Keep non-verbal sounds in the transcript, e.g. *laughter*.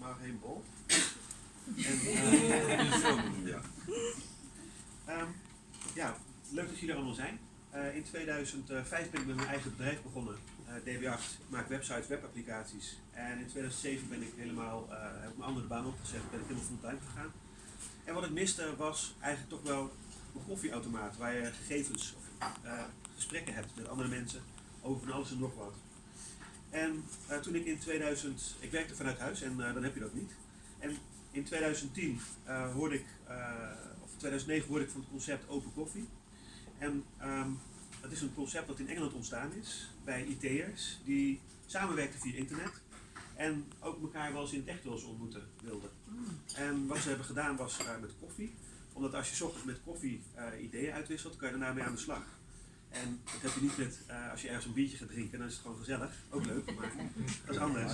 maar geen bol. En, *laughs* eh, ja. Ehm, ja, leuk dat jullie er allemaal zijn. Eh, in 2005 ben ik met mijn eigen bedrijf begonnen, eh DB8. Ik maak websites, webapplicaties. En in 2007 ben ik helemaal, eh, heb ik mijn andere baan opgezet, ben ik helemaal fulltime gegaan. En wat ik miste was eigenlijk toch wel een koffieautomaat waar je gegevens of eh, gesprekken hebt met andere mensen over van alles en nog wat. En eh, toen ik in 2000, ik werkte vanuit huis en eh, dan heb je dat niet. En in 2010 eh, hoorde ik, of 2009 hoorde ik van het concept open koffie. En ehm, dat is een concept dat in Engeland ontstaan is bij IT'ers die samenwerkten via internet. En ook elkaar wel eens in het echt wel eens ontmoeten wilden. En wat ze hebben gedaan was met koffie. Omdat als je ochtends met koffie ideeën uitwisselt, kan je daarna mee aan de slag. En dat heb je niet met, eh, als je ergens een biertje gaat drinken, dan is het gewoon gezellig. Ook leuk, maar dat is anders.